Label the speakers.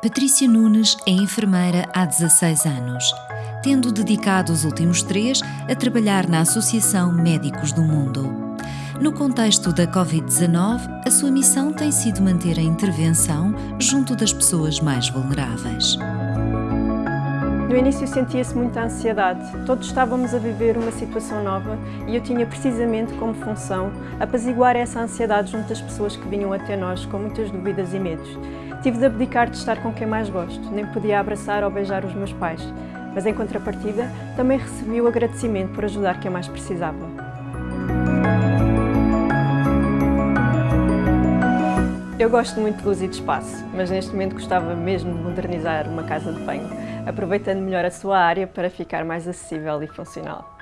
Speaker 1: Patrícia Nunes é enfermeira há 16 anos, tendo dedicado os últimos três a trabalhar na Associação Médicos do Mundo. No contexto da Covid-19, a sua missão tem sido manter a intervenção junto das pessoas mais vulneráveis.
Speaker 2: No início sentia-se muita ansiedade. Todos estávamos a viver uma situação nova e eu tinha precisamente como função apaziguar essa ansiedade junto das pessoas que vinham até nós com muitas dúvidas e medos. Tive de abdicar de estar com quem mais gosto, nem podia abraçar ou beijar os meus pais, mas em contrapartida também recebi o agradecimento por ajudar quem mais precisava. Eu gosto muito de luz e de espaço, mas neste momento gostava mesmo de modernizar uma casa de banho, aproveitando melhor a sua área para ficar mais acessível e funcional.